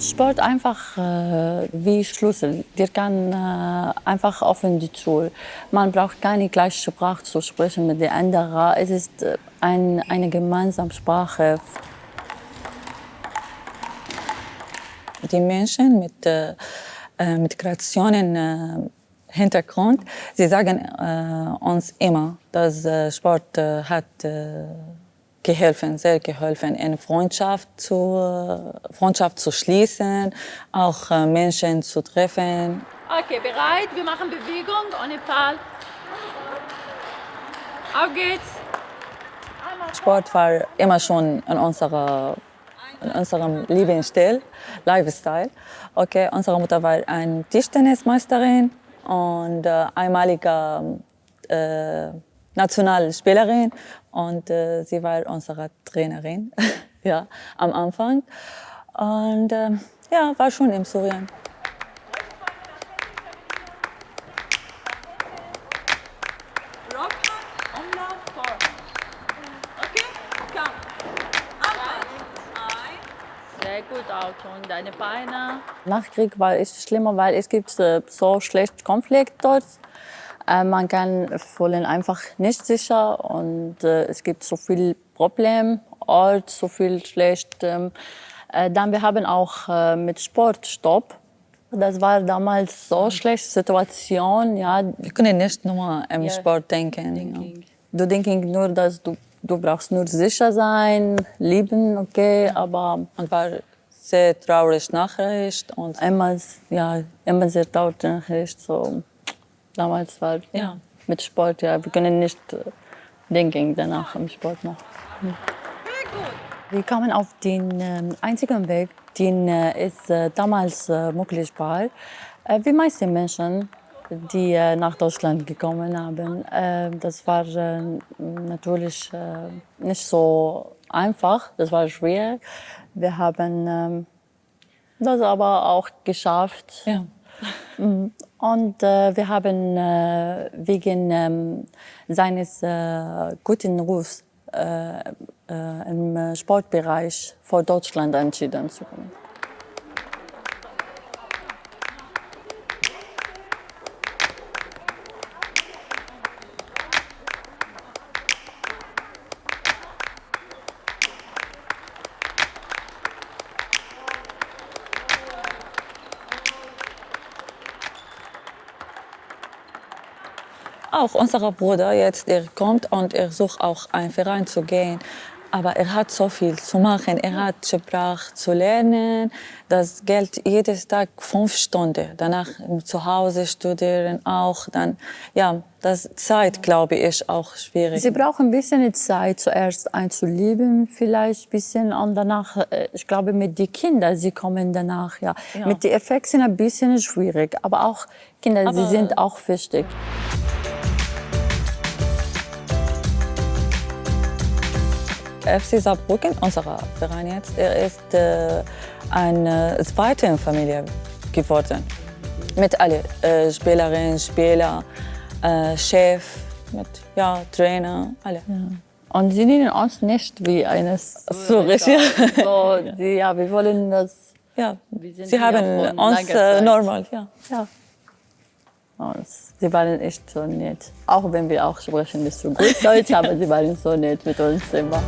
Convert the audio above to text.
Sport einfach äh, wie Schlüssel. Der kann äh, einfach offen die Tür. Man braucht keine gleiche Sprache zu sprechen mit den anderen. Es ist äh, ein, eine gemeinsame Sprache. Die Menschen mit äh, äh Migrationen äh, Hintergrund, sie sagen uns immer, dass Sport hat geholfen, sehr geholfen, eine Freundschaft zu, Freundschaft zu schließen, auch äh, Menschen zu treffen. Okay, bereit? Wir machen Bewegung ohne Fall. Auf geht's. Sport war immer schon in, unserer, in unserem Lebensstil, Lifestyle. Okay, unsere Mutter war eine Tischtennismeisterin und äh, einmalige äh, Nationalspielerin und äh, sie war unsere Trainerin ja, am Anfang. Und äh, ja, war schon in Syrien. Sehr gut auch und deine Beine. Nach Krieg war es schlimmer, weil es gibt äh, so schlecht Konflikt dort. Äh, man kann fühlen einfach nicht sicher und äh, es gibt so viel Probleme, Ort, so viel schlecht. Ähm, äh, dann wir haben auch mit Sport Stopp. Das war damals so eine schlechte Situation. Ja. Wir können nicht nur im ja. Sport denken. Denking. Du denkst nur, dass du, du brauchst nur sicher sein, lieben, okay, aber man war sehr traurig Nachricht und immer, ja, immer sehr traurig Nachricht. So damals war ja. mit Sport, ja, wir können nicht äh, denken danach im Sport noch. Hm. Wir kamen auf den äh, einzigen Weg, den äh, es äh, damals äh, möglich war. Äh, wie meiste Menschen, die äh, nach Deutschland gekommen haben. Äh, das war äh, natürlich äh, nicht so einfach, das war schwer. Wir haben äh, das aber auch geschafft. Ja. Mhm. Und äh, wir haben äh, wegen ähm, seines äh, guten Rufs äh, äh, im Sportbereich vor Deutschland entschieden zu kommen. Auch unser Bruder jetzt, der kommt und er sucht auch einen Verein zu gehen. Aber er hat so viel zu machen. Er hat Sprache zu lernen. Das gilt jedes Tag fünf Stunden. Danach zu Hause studieren auch. Dann, ja, das Zeit, glaube ich, ist auch schwierig. Sie brauchen ein bisschen Zeit, zuerst einzulieben, vielleicht ein bisschen. Und danach, äh, ich glaube, mit den Kindern, sie kommen danach, ja. ja. Mit den Effekten ein bisschen schwierig. Aber auch Kinder, Aber sie sind auch wichtig. FC Saarbrücken, unser Verein jetzt, er ist äh, eine zweite Familie geworden. Mit allen äh, Spielerinnen, Spieler, äh, Chef, mit ja, Trainer, alle. Ja. Und sie nennen uns nicht wie eines so richtig. So, die, ja, wir wollen das. Ja, sie haben uns äh, normal, ja. ja. Und sie waren echt so nett. Auch wenn wir auch sprechen nicht so gut Deutsch, aber sie waren so nett mit uns immer.